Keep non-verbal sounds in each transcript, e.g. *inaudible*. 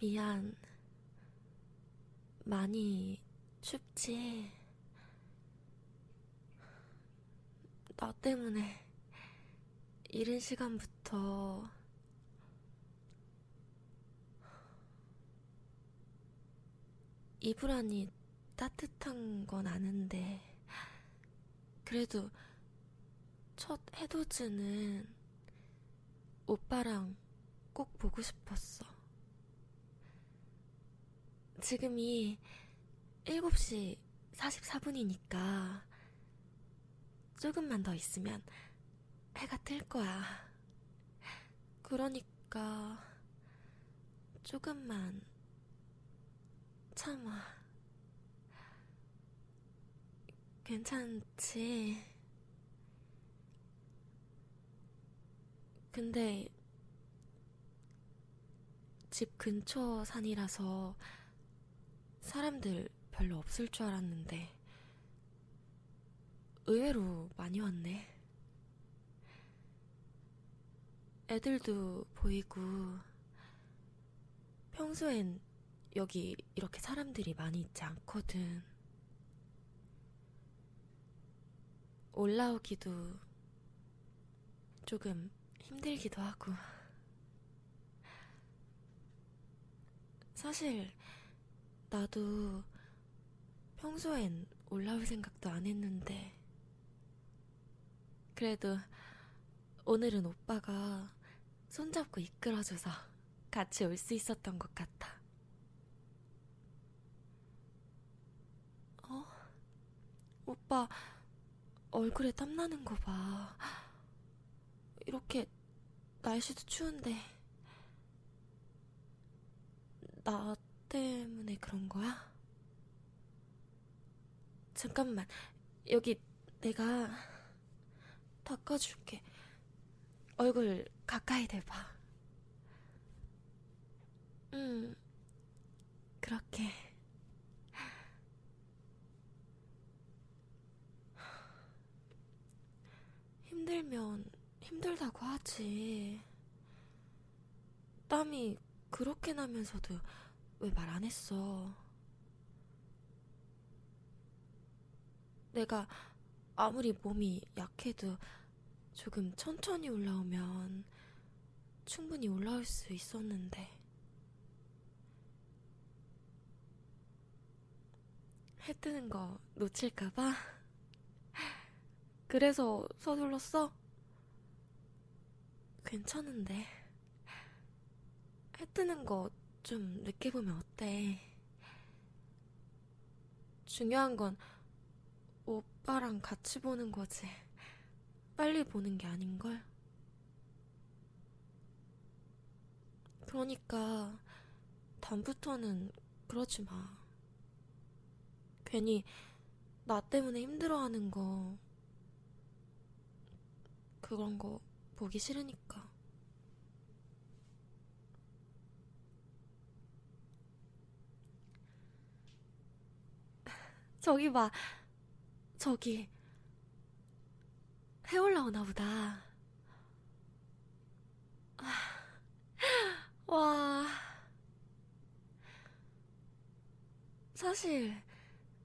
미안. 많이 춥지? 나 때문에 이른 시간부터 이불 안이 따뜻한 건 아는데 그래도 첫 해돋이는 오빠랑 꼭 보고 싶었어. 지금이 7시 44분이니까 조금만 더 있으면 해가 뜰 거야. 그러니까 조금만 참아. 괜찮지? 근데 집 근처 산이라서 사람들 별로 없을 줄 알았는데 의외로 많이 왔네. 애들도 보이고 평소엔 여기 이렇게 사람들이 많이 있지 않거든. 올라오기도 조금 힘들기도 하고. 사실, 나도 평소엔 올라올 생각도 안 했는데, 그래도 오늘은 오빠가 손잡고 이끌어줘서 같이 올 수 있었던 것 같아. 어? 오빠, 얼굴에 땀나는 거 봐. 이렇게 날씨도 추운데, 나 때문에 그런 거야? 잠깐만, 여기 내가 닦아줄게. 얼굴 가까이 대봐. 응, 그렇게. 힘들면 힘들다고 하지. 땀이 그렇게 나면서도 왜 말 안 했어? 내가 아무리 몸이 약해도 조금 천천히 올라오면 충분히 올라올 수 있었는데. 해 뜨는 거 놓칠까봐? *laughs* 그래서 서둘렀어? 괜찮은데. 해 뜨는 거 좀 늦게 보면 어때? 중요한 건 오빠랑 같이 보는 거지. 빨리 보는 게 아닌걸? 그러니까, 다음부터는 그러지 마. 괜히 나 때문에 힘들어하는 거, 그런 거 보기 싫으니까. 저기 봐. 저기. 해 올라오나 보다. 아, 와. 사실,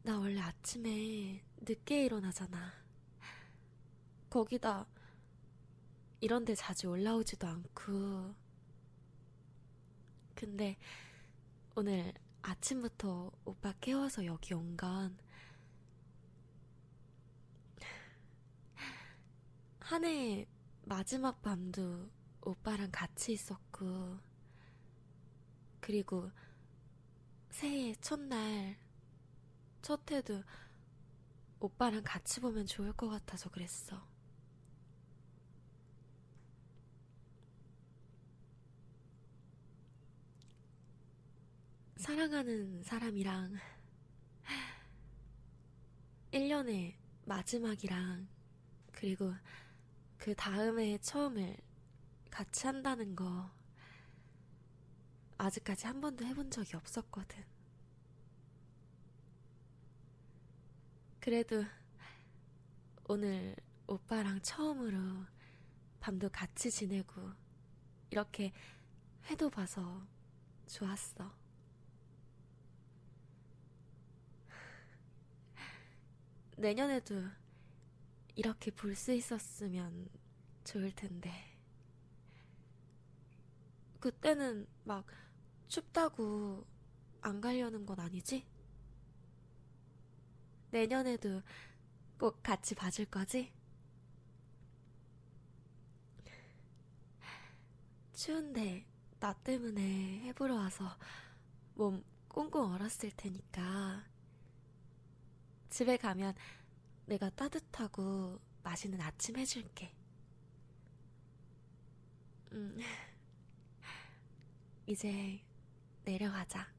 나 원래 아침에 늦게 일어나잖아. 거기다, 이런데 자주 올라오지도 않고. 근데, 오늘 아침부터 오빠 깨워서 여기 온 건, 한 해 마지막 밤도 오빠랑 같이 있었고, 그리고 새해 첫날, 첫 해도 오빠랑 같이 보면 좋을 것 같아서 그랬어. 사랑하는 사람이랑 1년의 마지막이랑 그리고 그 다음에 처음을 같이 한다는 거 아직까지 한 번도 해본 적이 없었거든. 그래도 오늘 오빠랑 처음으로 밤도 같이 지내고 이렇게 회도 봐서 좋았어. 내년에도 이렇게 볼 수 있었으면 좋을 텐데. 그때는 막 춥다고 안 가려는 건 아니지? 내년에도 꼭 같이 봐줄 거지? 추운데 나 때문에 해보러 와서 몸 꽁꽁 얼었을 테니까 집에 가면 내가 따뜻하고 맛있는 아침 해줄게. 음, *laughs* 이제 내려가자.